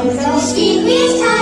From those deepest